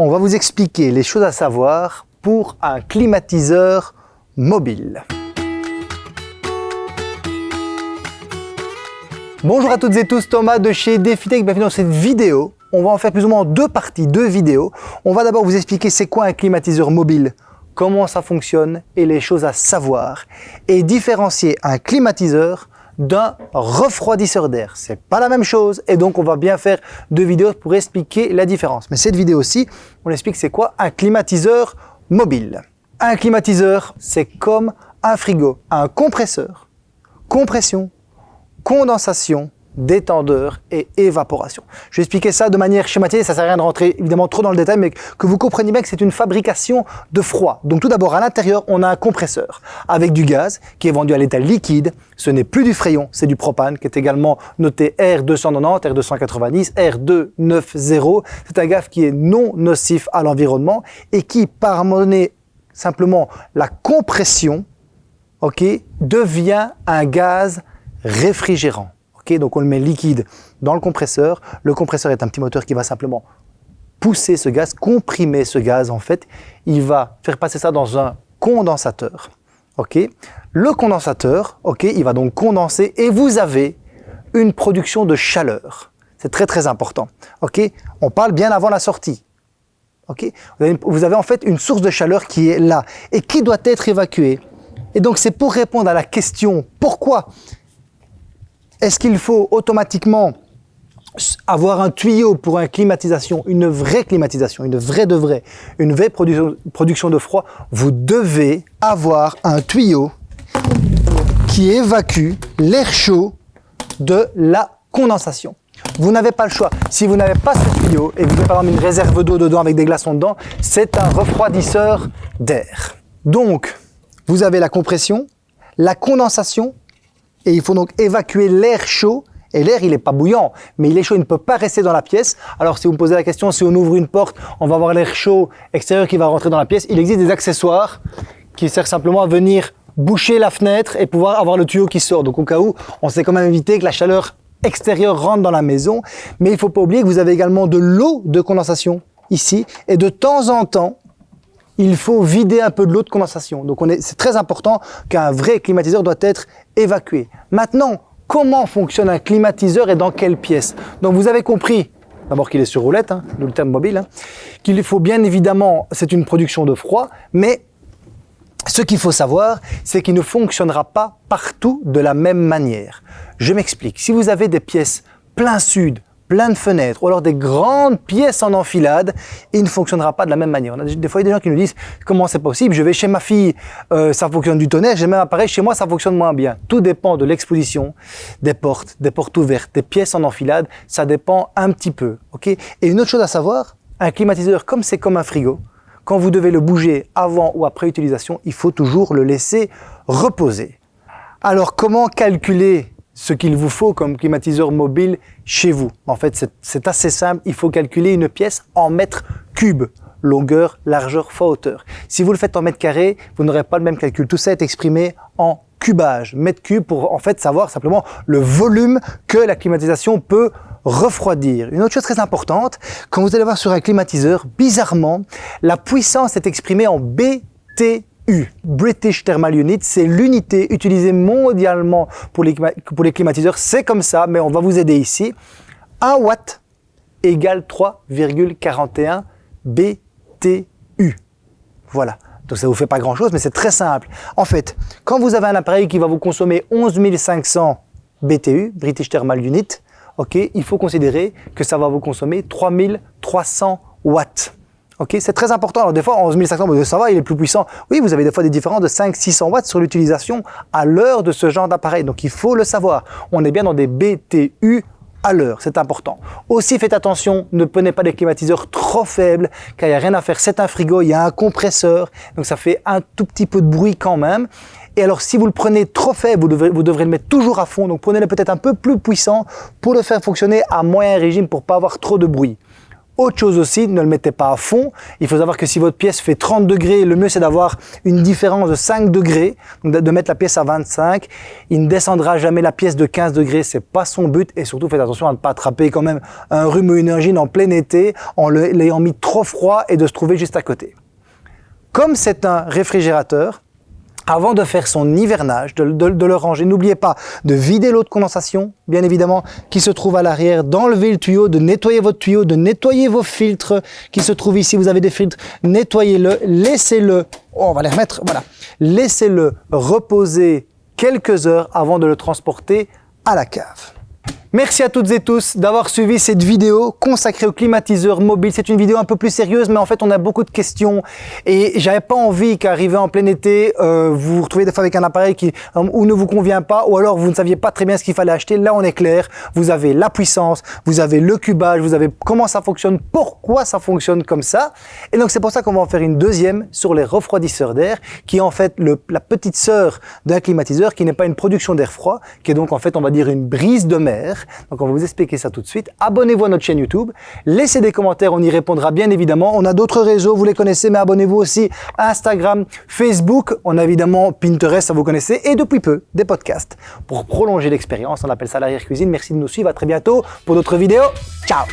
on va vous expliquer les choses à savoir pour un climatiseur mobile. Bonjour à toutes et tous, Thomas de chez DefiTech, bienvenue dans cette vidéo. On va en faire plus ou moins deux parties, deux vidéos. On va d'abord vous expliquer c'est quoi un climatiseur mobile, comment ça fonctionne et les choses à savoir. Et différencier un climatiseur d'un refroidisseur d'air. C'est pas la même chose et donc on va bien faire deux vidéos pour expliquer la différence. Mais cette vidéo aussi, on explique c'est quoi un climatiseur mobile. Un climatiseur, c'est comme un frigo, un compresseur, compression, condensation, détendeur et évaporation. Je vais expliquer ça de manière schématisée, ça ne sert à rien de rentrer évidemment trop dans le détail, mais que vous compreniez bien que c'est une fabrication de froid. Donc tout d'abord, à l'intérieur, on a un compresseur avec du gaz qui est vendu à l'état liquide. Ce n'est plus du fréon, c'est du propane qui est également noté R290, R290, R290. C'est un gaz qui est non nocif à l'environnement et qui, par donné simplement la compression, devient un gaz réfrigérant donc on le met liquide dans le compresseur. Le compresseur est un petit moteur qui va simplement pousser ce gaz, comprimer ce gaz en fait. Il va faire passer ça dans un condensateur. le condensateur, il va donc condenser et vous avez une production de chaleur. C'est très très important. On parle bien avant la sortie. ok? Vous avez en fait une source de chaleur qui est là et qui doit être évacuée. Et donc c'est pour répondre à la question pourquoi est-ce qu'il faut automatiquement avoir un tuyau pour une climatisation, une vraie climatisation, une vraie de vraie, une vraie production de froid, vous devez avoir un tuyau qui évacue l'air chaud de la condensation. Vous n'avez pas le choix. Si vous n'avez pas ce tuyau et que vous avez par exemple une réserve d'eau dedans avec des glaçons dedans, c'est un refroidisseur d'air. Donc, vous avez la compression, la condensation et il faut donc évacuer l'air chaud et l'air, il n'est pas bouillant, mais il est chaud, il ne peut pas rester dans la pièce. Alors, si vous me posez la question, si on ouvre une porte, on va avoir l'air chaud extérieur qui va rentrer dans la pièce. Il existe des accessoires qui servent simplement à venir boucher la fenêtre et pouvoir avoir le tuyau qui sort. Donc, au cas où, on sait quand même éviter que la chaleur extérieure rentre dans la maison. Mais il ne faut pas oublier que vous avez également de l'eau de condensation ici. Et de temps en temps, il faut vider un peu de l'eau de condensation. Donc c'est très important qu'un vrai climatiseur doit être évacué. Maintenant, comment fonctionne un climatiseur et dans quelle pièce? Donc vous avez compris, d'abord qu'il est sur roulette, hein, le mobile, hein, qu'il faut bien évidemment, c'est une production de froid, mais ce qu'il faut savoir, c'est qu'il ne fonctionnera pas partout de la même manière. Je m'explique. Si vous avez des pièces plein sud, plein de fenêtres, ou alors des grandes pièces en enfilade, il ne fonctionnera pas de la même manière. On des fois, il y a des gens qui nous disent « Comment c'est possible? Je vais chez ma fille, euh, ça fonctionne du tonnerre, j'ai même appareil, chez moi, ça fonctionne moins bien. » Tout dépend de l'exposition, des portes, des portes ouvertes, des pièces en enfilade, ça dépend un petit peu. Et une autre chose à savoir, un climatiseur, comme c'est comme un frigo, quand vous devez le bouger avant ou après utilisation, il faut toujours le laisser reposer. Alors, comment calculer ce qu'il vous faut comme climatiseur mobile chez vous. En fait, c'est assez simple. Il faut calculer une pièce en mètres cubes longueur, largeur fois hauteur. Si vous le faites en mètres carrés, vous n'aurez pas le même calcul. Tout ça est exprimé en cubage, mètres cubes, pour en fait savoir simplement le volume que la climatisation peut refroidir. Une autre chose très importante, quand vous allez voir sur un climatiseur, bizarrement, la puissance est exprimée en British Thermal Unit, c'est l'unité utilisée mondialement pour les, climatiseurs. C'est comme ça, mais on va vous aider ici. 1 watt égale 3,41 BTU. Voilà. Donc ça vous fait pas grand chose, mais c'est très simple. En fait, quand vous avez un appareil qui va vous consommer 11 500 BTU, British Thermal Unit, ok, il faut considérer que ça va vous consommer 3300 watts. Ok, c'est très important. Alors des fois, 11 500, ça va, il est plus puissant. Oui, vous avez des fois des différences de 500-600 watts sur l'utilisation à l'heure de ce genre d'appareil. Donc il faut le savoir. On est bien dans des BTU à l'heure, c'est important. Aussi, faites attention, ne prenez pas des climatiseurs trop faibles, car il n'y a rien à faire. C'est un frigo, il y a un compresseur, donc ça fait un tout petit peu de bruit quand même. Et alors, si vous le prenez trop faible, vous devrez, le mettre toujours à fond. Donc, prenez-le peut-être un peu plus puissant pour le faire fonctionner à moyen régime pour pas avoir trop de bruit. Autre chose aussi, ne le mettez pas à fond. Il faut savoir que si votre pièce fait 30 degrés, le mieux c'est d'avoir une différence de 5 degrés, donc de mettre la pièce à 25. Il ne descendra jamais la pièce de 15 degrés, c'est pas son but. Et surtout, faites attention à ne pas attraper quand même un rhume ou une angine en plein été en l'ayant mis trop froid et de se trouver juste à côté. Comme c'est un réfrigérateur, avant de faire son hivernage, de, le ranger, n'oubliez pas de vider l'eau de condensation, bien évidemment, qui se trouve à l'arrière, d'enlever le tuyau, de nettoyer votre tuyau, de nettoyer vos filtres qui se trouvent ici. Vous avez des filtres, nettoyez-le, laissez-le, oh, on va les remettre, voilà, laissez-le reposer quelques heures avant de le transporter à la cave. Merci à toutes et tous d'avoir suivi cette vidéo consacrée au climatiseur mobile. C'est une vidéo un peu plus sérieuse, mais en fait, on a beaucoup de questions et j'avais pas envie qu'arriver en plein été, euh, vous vous retrouvez des fois avec un appareil qui euh, ou ne vous convient pas, ou alors vous ne saviez pas très bien ce qu'il fallait acheter. Là, on est clair. Vous avez la puissance, vous avez le cubage, vous avez comment ça fonctionne, pourquoi ça fonctionne comme ça. Et donc, c'est pour ça qu'on va en faire une deuxième sur les refroidisseurs d'air, qui est en fait la petite sœur d'un climatiseur, qui n'est pas une production d'air froid, qui est donc en fait, on va dire, une brise de mer donc on va vous expliquer ça tout de suite. Abonnez-vous à notre chaîne YouTube, laissez des commentaires, on y répondra bien évidemment. On a d'autres réseaux, vous les connaissez, mais abonnez-vous aussi Instagram, Facebook, on a évidemment Pinterest, ça vous connaissez, et depuis peu, des podcasts. Pour prolonger l'expérience, on appelle ça l'arrière-cuisine. Merci de nous suivre, à très bientôt pour d'autres vidéos. Ciao